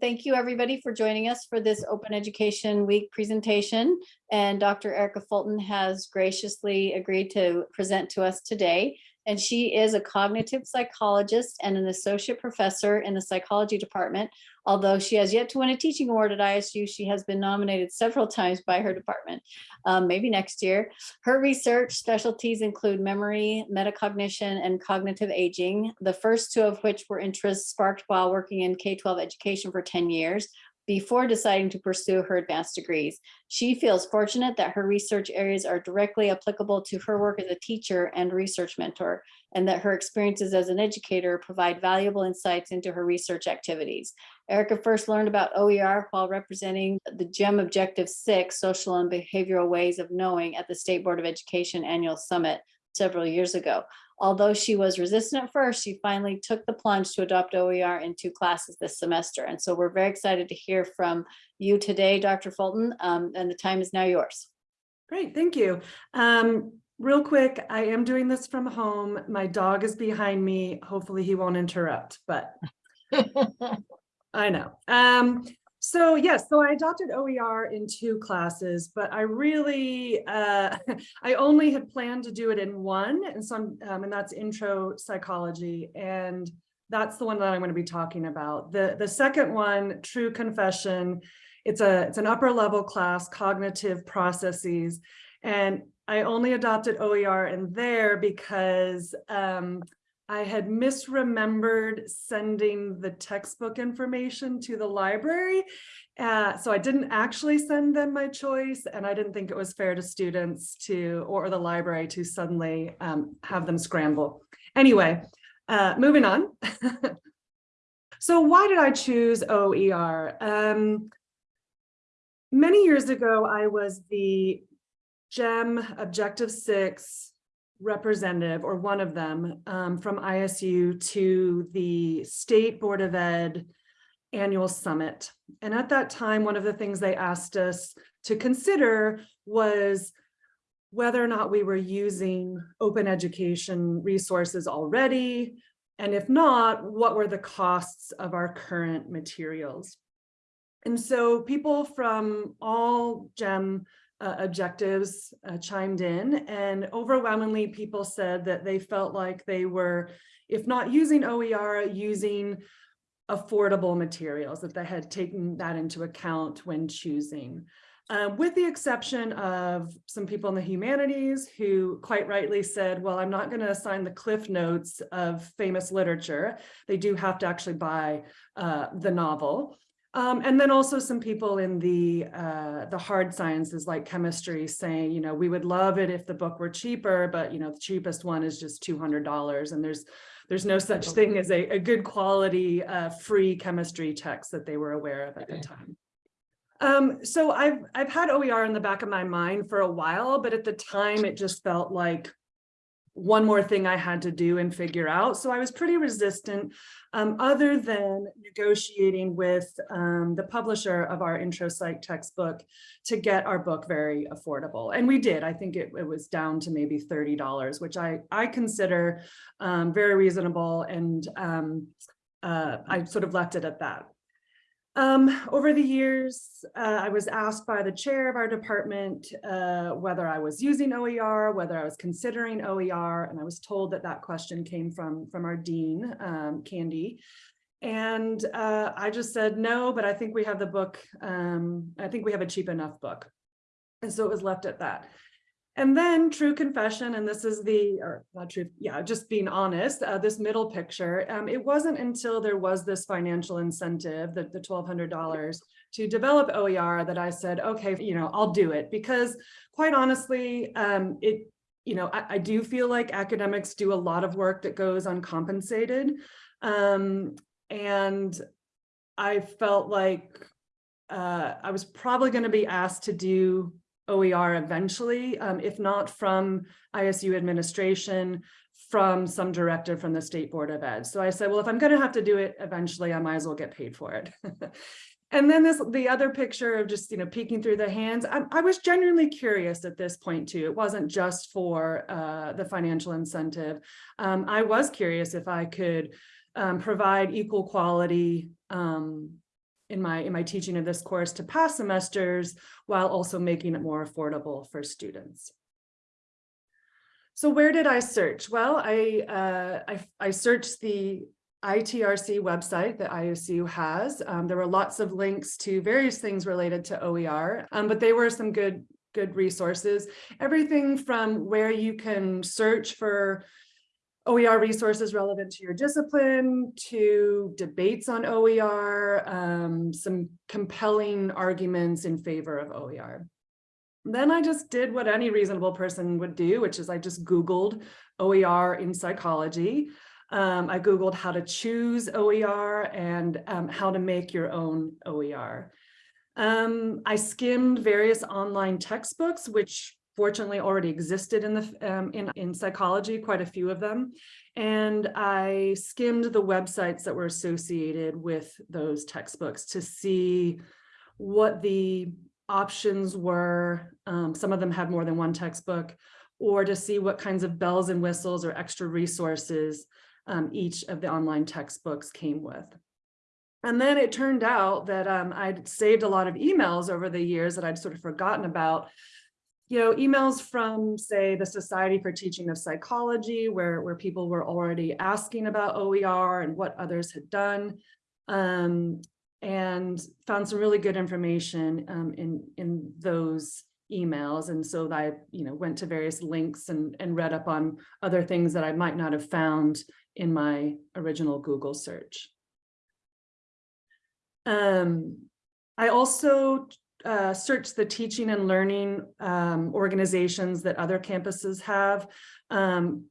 Thank you, everybody, for joining us for this Open Education Week presentation. And Dr. Erica Fulton has graciously agreed to present to us today. And she is a cognitive psychologist and an associate professor in the psychology department. Although she has yet to win a teaching award at ISU, she has been nominated several times by her department, um, maybe next year. Her research specialties include memory, metacognition, and cognitive aging, the first two of which were interests sparked while working in K-12 education for 10 years before deciding to pursue her advanced degrees. She feels fortunate that her research areas are directly applicable to her work as a teacher and research mentor, and that her experiences as an educator provide valuable insights into her research activities. Erica first learned about OER while representing the GEM Objective 6, Social and Behavioral Ways of Knowing at the State Board of Education Annual Summit several years ago. Although she was resistant at first, she finally took the plunge to adopt OER in two classes this semester. And so we're very excited to hear from you today, Dr. Fulton, um, and the time is now yours. Great, thank you. Um, real quick, I am doing this from home. My dog is behind me. Hopefully he won't interrupt, but I know. Um, so yes, so I adopted OER in two classes, but I really, uh, I only had planned to do it in one, and some, um, and that's intro psychology, and that's the one that I'm going to be talking about. The the second one, True Confession, it's a it's an upper level class, cognitive processes, and I only adopted OER in there because um, I had misremembered sending the textbook information to the library. Uh, so I didn't actually send them my choice and I didn't think it was fair to students to, or the library to suddenly um, have them scramble. Anyway, uh, moving on. so why did I choose OER? Um, many years ago, I was the GEM Objective 6 representative or one of them um, from ISU to the State Board of Ed annual summit. And at that time, one of the things they asked us to consider was whether or not we were using open education resources already, and if not, what were the costs of our current materials. And so people from all GEM uh, objectives uh, chimed in and overwhelmingly people said that they felt like they were, if not using OER, using affordable materials, that they had taken that into account when choosing. Uh, with the exception of some people in the humanities who quite rightly said, well, I'm not going to assign the cliff notes of famous literature. They do have to actually buy uh, the novel. Um, and then also some people in the uh, the hard sciences like chemistry saying, you know, we would love it if the book were cheaper, but you know, the cheapest one is just $200 and there's there's no such thing as a, a good quality uh, free chemistry text that they were aware of at the time. Um, so I've I've had OER in the back of my mind for a while, but at the time it just felt like one more thing I had to do and figure out. So I was pretty resistant um, other than negotiating with um, the publisher of our intro psych textbook to get our book very affordable. And we did, I think it, it was down to maybe $30, which I, I consider um, very reasonable. And um, uh, I sort of left it at that. Um, over the years, uh, I was asked by the chair of our department uh, whether I was using OER, whether I was considering OER, and I was told that that question came from, from our dean, um, Candy. And uh, I just said no, but I think we have the book, um, I think we have a cheap enough book. And so it was left at that. And then true confession, and this is the, or not true, yeah, just being honest, uh, this middle picture, um, it wasn't until there was this financial incentive, the, the $1,200 to develop OER that I said, okay, you know, I'll do it because quite honestly, um, it, you know, I, I, do feel like academics do a lot of work that goes uncompensated. Um, and I felt like uh, I was probably going to be asked to do OER eventually, um, if not from ISU administration, from some director from the State Board of Ed. So I said, well, if I'm going to have to do it eventually, I might as well get paid for it. and then this, the other picture of just, you know, peeking through the hands, I, I was genuinely curious at this point too. It wasn't just for uh, the financial incentive. Um, I was curious if I could um, provide equal quality um, in my, in my teaching of this course to past semesters while also making it more affordable for students. So where did I search? Well, I, uh, I, I searched the ITRC website that ISU has. Um, there were lots of links to various things related to OER, um, but they were some good, good resources. Everything from where you can search for OER resources relevant to your discipline, to debates on OER, um, some compelling arguments in favor of OER. Then I just did what any reasonable person would do, which is I just Googled OER in psychology. Um, I Googled how to choose OER and um, how to make your own OER. Um, I skimmed various online textbooks, which fortunately already existed in the um, in, in psychology, quite a few of them. And I skimmed the websites that were associated with those textbooks to see what the options were. Um, some of them had more than one textbook, or to see what kinds of bells and whistles or extra resources um, each of the online textbooks came with. And then it turned out that um, I'd saved a lot of emails over the years that I'd sort of forgotten about. You know, emails from, say, the Society for Teaching of Psychology, where, where people were already asking about OER and what others had done. Um, and found some really good information um, in, in those emails. And so I, you know, went to various links and, and read up on other things that I might not have found in my original Google search. Um, I also uh, searched the teaching and learning um, organizations that other campuses have. Um,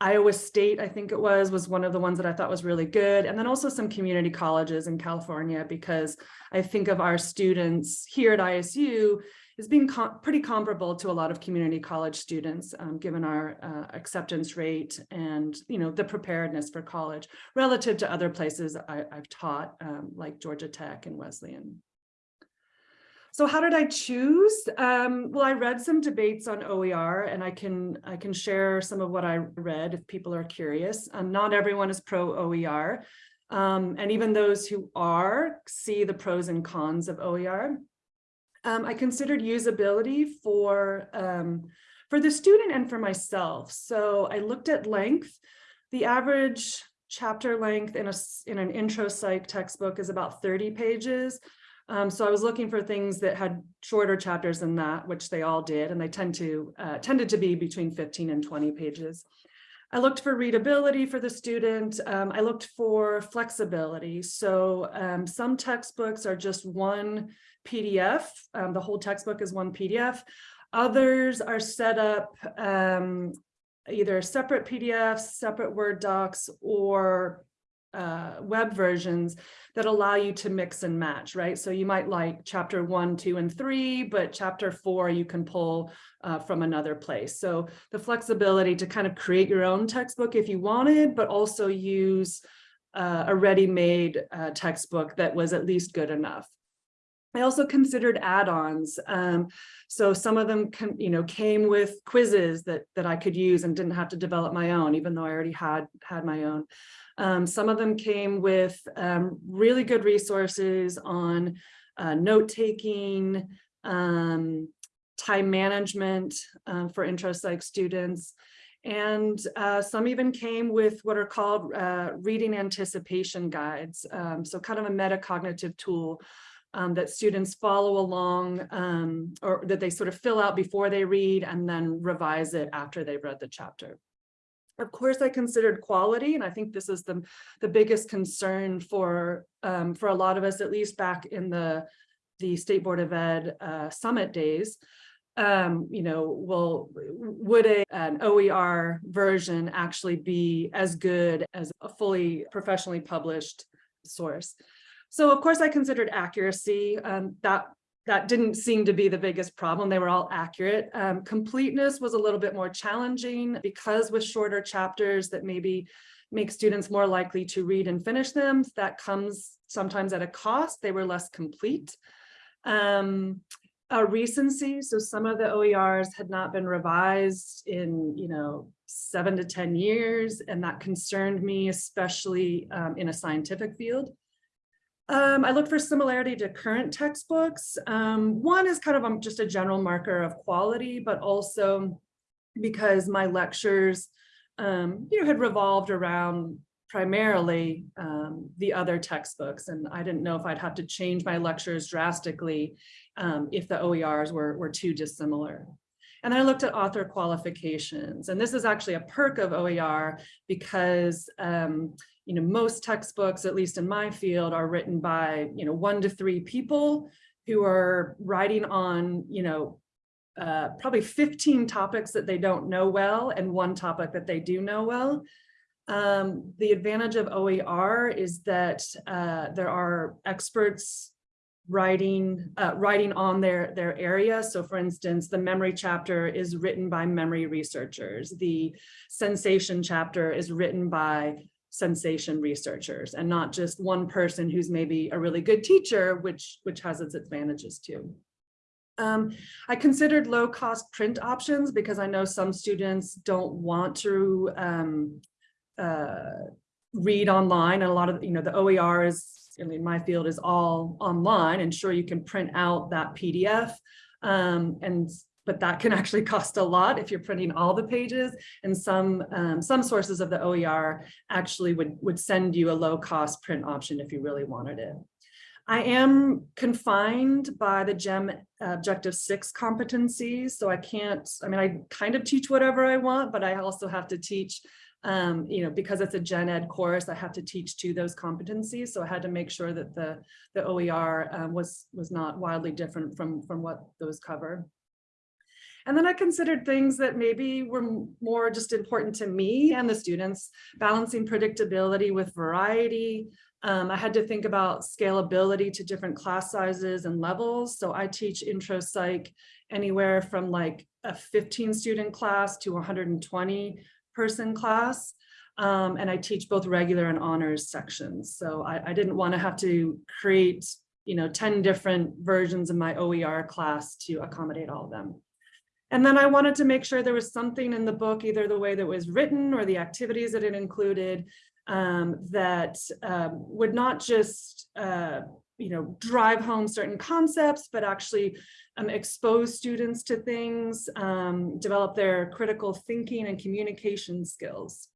Iowa State, I think it was, was one of the ones that I thought was really good. And then also some community colleges in California, because I think of our students here at ISU as being com pretty comparable to a lot of community college students, um, given our uh, acceptance rate and, you know, the preparedness for college relative to other places I, have taught, um, like Georgia Tech and Wesleyan. So how did I choose? Um, well, I read some debates on OER and I can I can share some of what I read if people are curious. Um, not everyone is pro OER. Um, and even those who are see the pros and cons of OER. Um, I considered usability for, um, for the student and for myself. So I looked at length. The average chapter length in, a, in an intro psych textbook is about 30 pages. Um, so I was looking for things that had shorter chapters than that, which they all did, and they tend to uh, tended to be between 15 and 20 pages. I looked for readability for the student. Um, I looked for flexibility. So um, some textbooks are just one PDF. Um, the whole textbook is one PDF. Others are set up um, either separate PDFs, separate Word docs, or uh, web versions that allow you to mix and match, right? So you might like chapter one, two, and three, but chapter four you can pull uh, from another place. So the flexibility to kind of create your own textbook if you wanted, but also use uh, a ready-made uh, textbook that was at least good enough. I also considered add-ons. Um, so some of them can, you know, came with quizzes that that I could use and didn't have to develop my own, even though I already had had my own. Um, some of them came with um, really good resources on uh, note-taking, um, time management um, for intro psych students. And uh, some even came with what are called uh, reading anticipation guides. Um, so kind of a metacognitive tool um, that students follow along um, or that they sort of fill out before they read and then revise it after they've read the chapter. Of course, I considered quality, and I think this is the, the biggest concern for, um, for a lot of us, at least back in the, the State Board of Ed uh, summit days. Um, you know, will would a, an OER version actually be as good as a fully professionally published source? So of course I considered accuracy. Um, that that didn't seem to be the biggest problem. They were all accurate. Um, completeness was a little bit more challenging because with shorter chapters that maybe make students more likely to read and finish them. That comes sometimes at a cost. They were less complete. Um, a recency, so some of the OERs had not been revised in, you know, seven to 10 years, and that concerned me, especially um, in a scientific field. Um, I look for similarity to current textbooks. Um, one is kind of um, just a general marker of quality, but also because my lectures, um, you know, had revolved around primarily um, the other textbooks. And I didn't know if I'd have to change my lectures drastically um, if the OERs were, were too dissimilar. And then I looked at author qualifications. And this is actually a perk of OER because um, you know, most textbooks, at least in my field, are written by, you know, one to three people who are writing on, you know, uh, probably 15 topics that they don't know well and one topic that they do know well. Um, the advantage of OER is that uh, there are experts writing uh, writing on their their area. So for instance, the memory chapter is written by memory researchers. The sensation chapter is written by sensation researchers and not just one person who's maybe a really good teacher, which, which has its advantages too. Um, I considered low cost print options because I know some students don't want to um, uh, read online and a lot of, you know, the OER is, I mean, my field is all online and sure you can print out that PDF um, and but that can actually cost a lot if you're printing all the pages and some um, some sources of the OER actually would would send you a low cost print option if you really wanted it. I am confined by the GEM Objective 6 competencies, so I can't, I mean, I kind of teach whatever I want, but I also have to teach, um, you know, because it's a gen ed course, I have to teach to those competencies. So I had to make sure that the, the OER um, was, was not wildly different from, from what those cover. And then I considered things that maybe were more just important to me and the students, balancing predictability with variety. Um, I had to think about scalability to different class sizes and levels. So I teach intro psych anywhere from like a 15 student class to 120 person class. Um, and I teach both regular and honors sections. So I, I didn't want to have to create, you know, 10 different versions of my OER class to accommodate all of them. And then I wanted to make sure there was something in the book, either the way that was written or the activities that it included um, that um, would not just, uh, you know, drive home certain concepts, but actually um, expose students to things, um, develop their critical thinking and communication skills.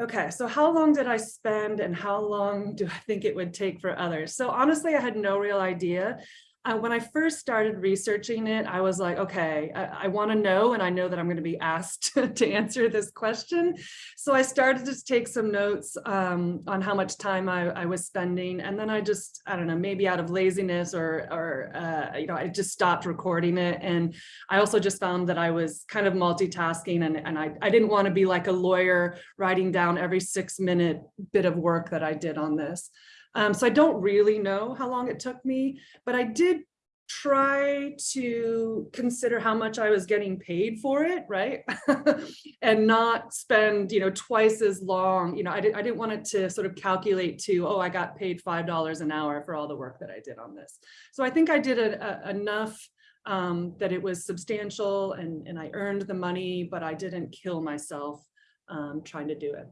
Okay, so how long did I spend and how long do I think it would take for others? So honestly, I had no real idea. Uh, when I first started researching it, I was like, okay, I, I want to know, and I know that I'm going to be asked to answer this question. So I started to take some notes um, on how much time I, I, was spending, and then I just, I don't know, maybe out of laziness or, or uh, you know, I just stopped recording it. And I also just found that I was kind of multitasking, and, and I, I didn't want to be like a lawyer writing down every six minute bit of work that I did on this. Um, so I don't really know how long it took me, but I did try to consider how much I was getting paid for it, right? and not spend, you know, twice as long, you know, I, did, I didn't want it to sort of calculate to, oh, I got paid $5 an hour for all the work that I did on this. So I think I did a, a, enough um, that it was substantial and, and I earned the money, but I didn't kill myself um, trying to do it.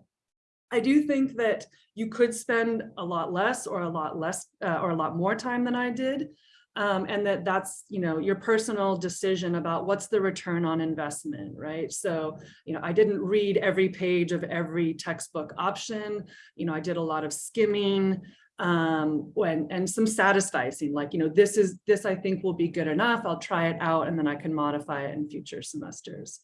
I do think that you could spend a lot less or a lot less uh, or a lot more time than I did. Um, and that that's, you know, your personal decision about what's the return on investment, right? So, you know, I didn't read every page of every textbook option. You know, I did a lot of skimming um, when, and some satisficing, like, you know, this is, this I think will be good enough. I'll try it out and then I can modify it in future semesters.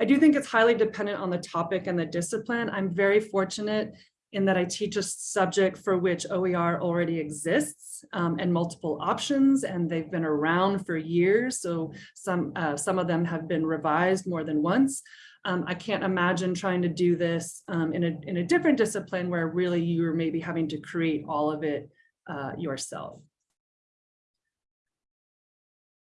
I do think it's highly dependent on the topic and the discipline. I'm very fortunate in that I teach a subject for which OER already exists um, and multiple options, and they've been around for years. So some, uh, some of them have been revised more than once. Um, I can't imagine trying to do this um, in, a, in a different discipline where really you're maybe having to create all of it uh, yourself.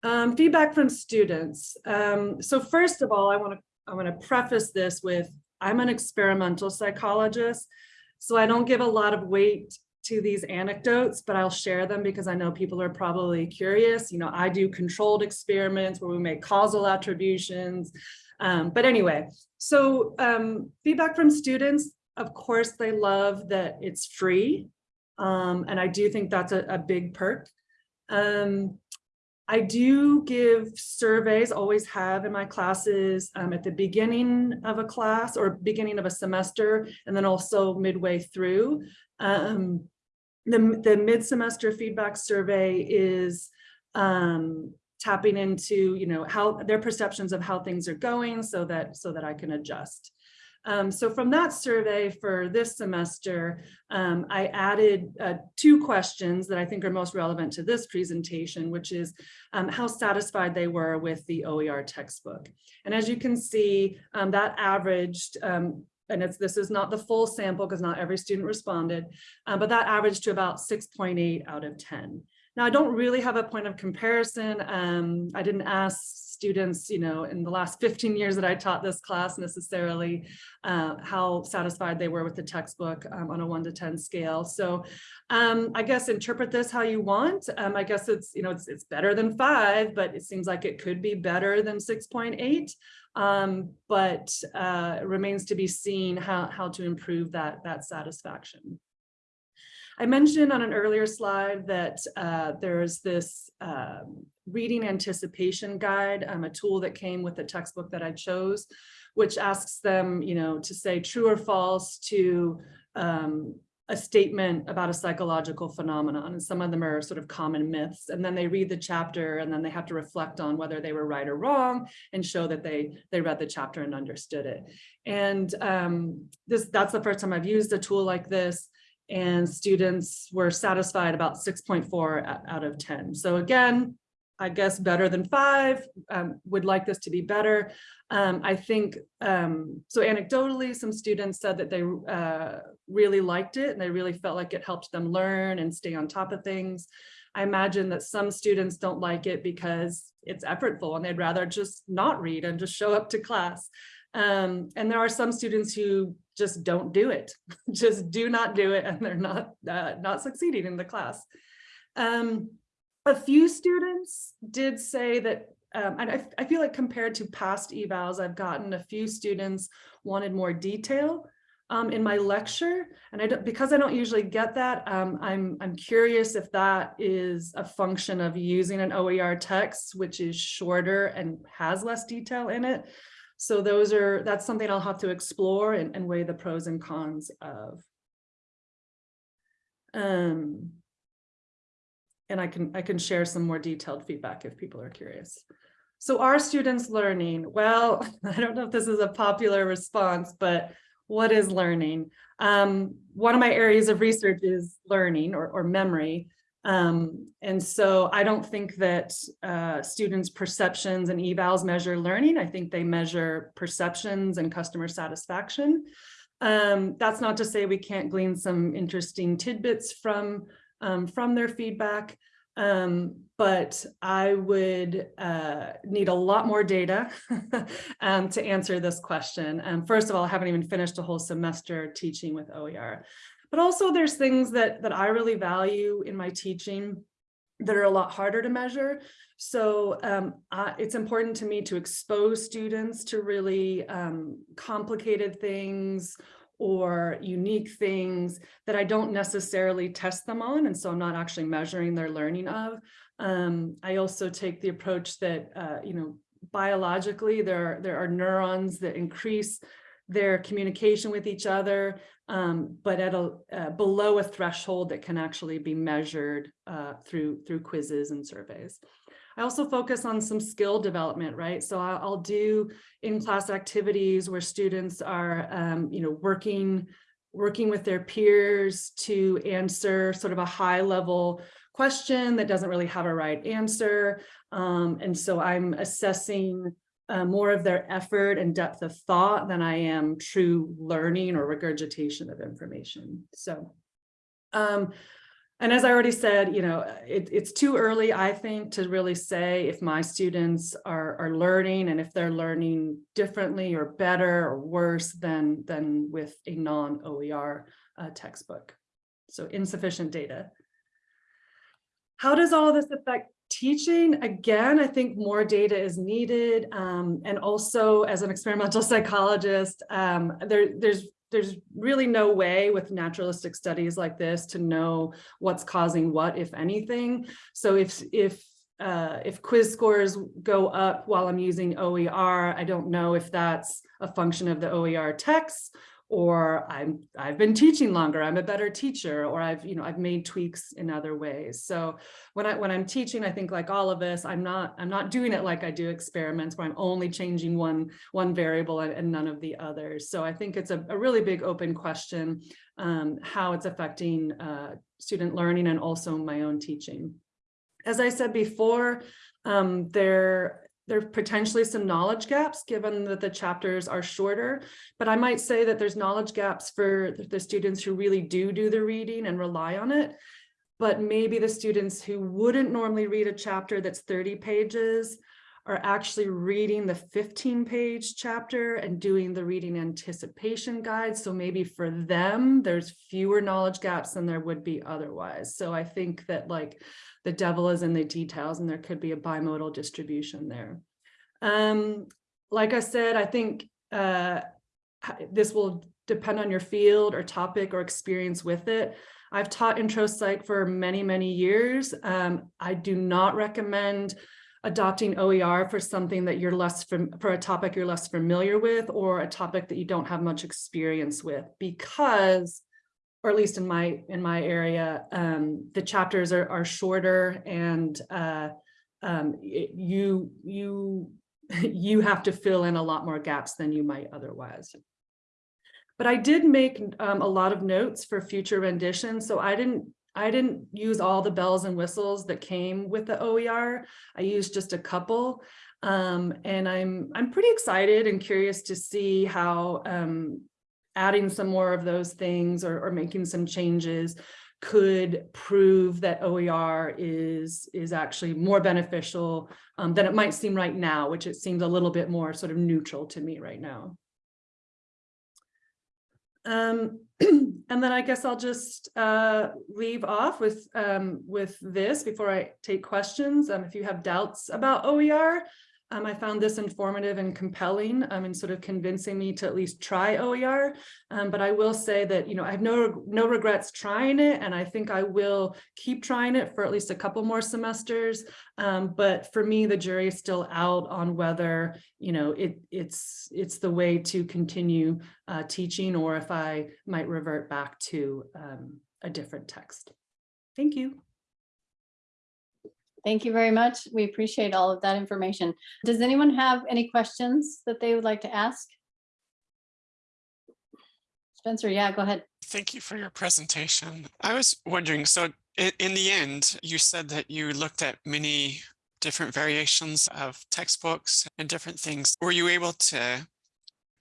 Um, feedback from students. Um, so first of all, I want to I want to preface this with I'm an experimental psychologist, so I don't give a lot of weight to these anecdotes, but I'll share them because I know people are probably curious. You know, I do controlled experiments where we make causal attributions. Um, but anyway, so um, feedback from students, of course, they love that it's free Um, and I do think that's a, a big perk. Um, I do give surveys, always have in my classes, um, at the beginning of a class or beginning of a semester, and then also midway through. Um, the, the mid-semester feedback survey is, um, tapping into, you know, how their perceptions of how things are going so that, so that I can adjust. Um, so from that survey for this semester, um, I added uh, two questions that I think are most relevant to this presentation, which is um, how satisfied they were with the OER textbook. And as you can see, um, that averaged, um, and it's this is not the full sample because not every student responded, uh, but that averaged to about 6.8 out of 10. Now, I don't really have a point of comparison. I didn't ask students, you know, in the last 15 years that I taught this class necessarily, uh, how satisfied they were with the textbook um, on a one to 10 scale. So um, I guess interpret this how you want. Um, I guess it's, you know, it's, it's better than five, but it seems like it could be better than 6.8. Um, but uh, remains to be seen how, how to improve that, that satisfaction. I mentioned on an earlier slide that uh, there's this um, reading anticipation guide, um, a tool that came with the textbook that I chose, which asks them, you know, to say true or false to um, a statement about a psychological phenomenon. And some of them are sort of common myths. And then they read the chapter and then they have to reflect on whether they were right or wrong and show that they, they read the chapter and understood it. And um, this that's the first time I've used a tool like this and students were satisfied about 6.4 out of 10. So again, I guess better than five, um, would like this to be better. Um, I think, um, so anecdotally, some students said that they uh, really liked it and they really felt like it helped them learn and stay on top of things. I imagine that some students don't like it because it's effortful and they'd rather just not read and just show up to class. Um, and there are some students who just don't do it, just do not do it, and they're not uh, not succeeding in the class. Um, a few students did say that, um, and I, I feel like compared to past evals, I've gotten a few students wanted more detail um, in my lecture. And I don't, because I don't usually get that, um, I'm, I'm curious if that is a function of using an OER text, which is shorter and has less detail in it. So those are, that's something I'll have to explore and, and weigh the pros and cons of. Um, and I can, I can share some more detailed feedback if people are curious. So are students learning? Well, I don't know if this is a popular response, but what is learning? Um, one of my areas of research is learning or, or memory. Um, and so I don't think that uh, students' perceptions and evals measure learning. I think they measure perceptions and customer satisfaction. Um, that's not to say we can't glean some interesting tidbits from um, from their feedback. Um, but I would uh, need a lot more data um, to answer this question. And first of all, I haven't even finished a whole semester teaching with OER. But also there's things that, that I really value in my teaching that are a lot harder to measure. So um, uh, it's important to me to expose students to really um, complicated things or unique things that I don't necessarily test them on. And so I'm not actually measuring their learning of. Um, I also take the approach that, uh, you know, biologically there, there are neurons that increase their communication with each other, um, but at a uh, below a threshold that can actually be measured uh, through through quizzes and surveys. I also focus on some skill development, right? So I'll, do in-class activities where students are, um, you know, working, working with their peers to answer sort of a high level question that doesn't really have a right answer. Um, and so I'm assessing uh, more of their effort and depth of thought than I am true learning or regurgitation of information. So um, and as I already said, you know, it, it's too early, I think, to really say if my students are, are learning and if they're learning differently or better or worse than, than with a non-OER uh, textbook. So insufficient data. How does all this affect teaching? Again, I think more data is needed. Um, and also as an experimental psychologist, um, there, there's there's really no way with naturalistic studies like this to know what's causing what, if anything. So if, if, uh, if quiz scores go up while I'm using OER, I don't know if that's a function of the OER text or I'm, I've been teaching longer, I'm a better teacher, or I've, you know, I've made tweaks in other ways. So when I, when I'm teaching, I think like all of us, I'm not, I'm not doing it like I do experiments where I'm only changing one, one variable and, and none of the others. So I think it's a, a really big open question, um, how it's affecting uh, student learning and also my own teaching. As I said before, um, there, there are potentially some knowledge gaps given that the chapters are shorter, but I might say that there's knowledge gaps for the students who really do do the reading and rely on it. But maybe the students who wouldn't normally read a chapter that's 30 pages are actually reading the 15 page chapter and doing the reading anticipation guide. So maybe for them, there's fewer knowledge gaps than there would be otherwise. So I think that like the devil is in the details and there could be a bimodal distribution there. Um, like I said, I think uh, this will depend on your field or topic or experience with it. I've taught intro psych for many, many years. Um, I do not recommend adopting OER for something that you're less for a topic you're less familiar with or a topic that you don't have much experience with because or at least in my in my area um, the chapters are, are shorter and uh, um, it, you you you have to fill in a lot more gaps than you might otherwise but I did make um, a lot of notes for future renditions so I didn't I didn't use all the bells and whistles that came with the OER. I used just a couple. Um, and I'm I'm pretty excited and curious to see how um, adding some more of those things or, or making some changes could prove that OER is, is actually more beneficial um, than it might seem right now, which it seems a little bit more sort of neutral to me right now. Um, and then I guess I'll just uh, leave off with um, with this before I take questions. Um, if you have doubts about OER, um, I found this informative and compelling um, and sort of convincing me to at least try OER. Um, but I will say that, you know, I have no, no regrets trying it and I think I will keep trying it for at least a couple more semesters. Um, but for me, the jury is still out on whether, you know, it, it's, it's the way to continue uh, teaching or if I might revert back to um, a different text. Thank you. Thank you very much. We appreciate all of that information. Does anyone have any questions that they would like to ask? Spencer, yeah, go ahead. Thank you for your presentation. I was wondering, so in, the end, you said that you looked at many different variations of textbooks and different things. Were you able to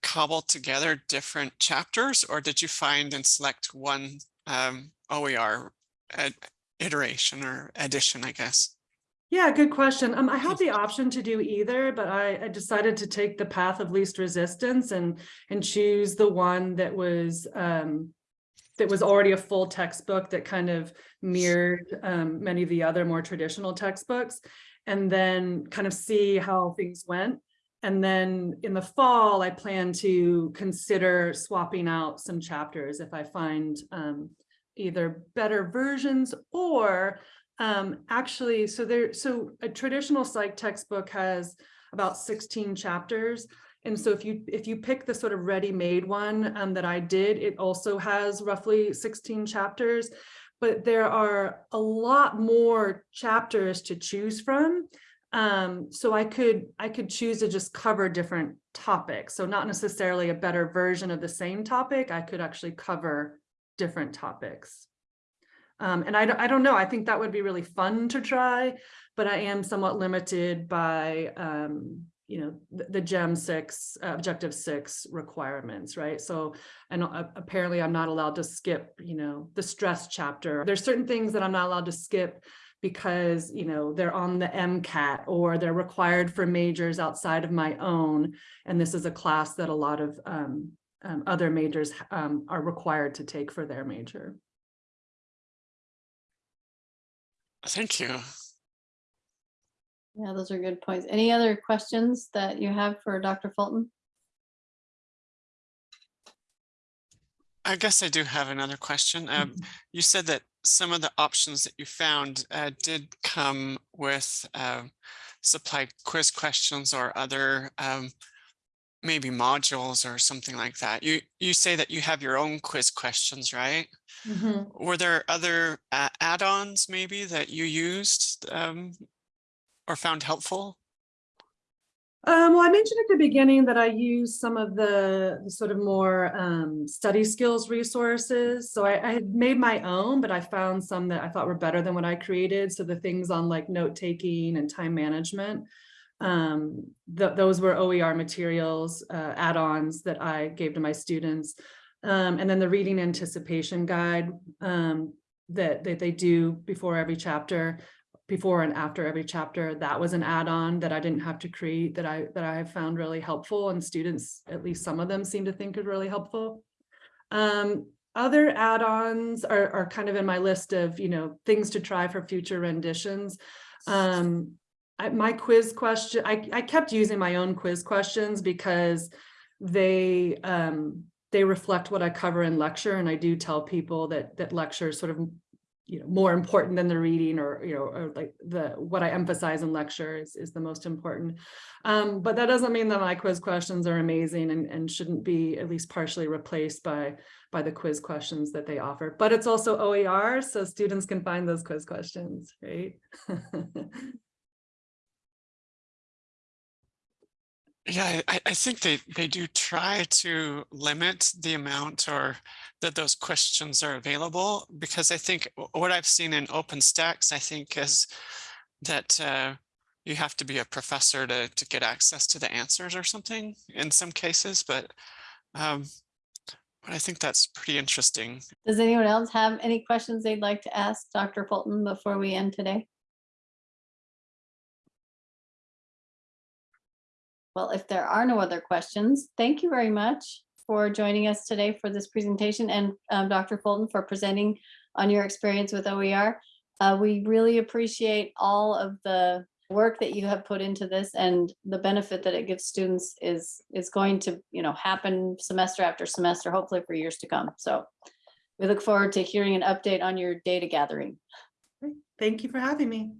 cobble together different chapters or did you find and select one um, OER iteration or edition, I guess? Yeah, good question. Um, I had the option to do either, but I, I, decided to take the path of least resistance and and choose the one that was um, that was already a full textbook that kind of mirrored um, many of the other more traditional textbooks, and then kind of see how things went. And then in the fall, I plan to consider swapping out some chapters if I find um, either better versions or um, actually, so there, so a traditional psych textbook has about 16 chapters. And so if you if you pick the sort of ready-made one um, that I did, it also has roughly 16 chapters, but there are a lot more chapters to choose from. Um, so I could I could choose to just cover different topics. So not necessarily a better version of the same topic. I could actually cover different topics. Um, and I, I don't know, I think that would be really fun to try, but I am somewhat limited by, um, you know, the, the GEM six, uh, objective six requirements, right? So, and uh, apparently I'm not allowed to skip, you know, the stress chapter. There's certain things that I'm not allowed to skip because, you know, they're on the MCAT or they're required for majors outside of my own. And this is a class that a lot of um, um, other majors um, are required to take for their major. Thank you. Yeah, those are good points. Any other questions that you have for Dr. Fulton? I guess I do have another question. Um, you said that some of the options that you found uh, did come with uh, supplied quiz questions or other um, maybe modules or something like that. You you say that you have your own quiz questions, right? Mhm. Were there other a- add-ons maybe that you used um, or found helpful? Um, well, I mentioned at the beginning that I use some of the, the sort of more um, study skills resources. So I, I had made my own, but I found some that I thought were better than what I created. So the things on like note taking and time management, um, th- those were OER materials, uh, add-ons that I gave to my students. Um, and then the reading anticipation guide um, that, that they do before every chapter before and after every chapter, that was an add-on that I didn't have to create that I that I found really helpful and students, at least some of them seem to think is really helpful. Um, other add-ons are, are kind of in my list of, you know, things to try for future renditions. Um, I, my quiz question, I, I kept using my own quiz questions because they um, they reflect what I cover in lecture. And I do tell people that that lecture is sort of you know, more important than the reading or, you know, or like the, what I emphasize in lecture is, is the most important. Um, but that doesn't mean that my quiz questions are amazing and, and shouldn't be at least partially replaced by, by the quiz questions that they offer. But it's also OER, so students can find those quiz questions, right? Yeah, I, I think they, they do try to limit the amount or that those questions are available because I think what I've seen in OpenStax, I think is that uh, you have to be a professor to, to get access to the answers or something in some cases, but um, but I think that's pretty interesting. Does anyone else have any questions they'd like to ask Dr. Fulton before we end today? Well, if there are no other questions, thank you very much for joining us today for this presentation and um, Dr. Fulton for presenting on your experience with OER. Uh, We really appreciate all of the work that you have put into this and the benefit that it gives students is, is going to, you know, happen semester after semester, hopefully for years to come. So we look forward to hearing an update on your data gathering. Thank you for having me.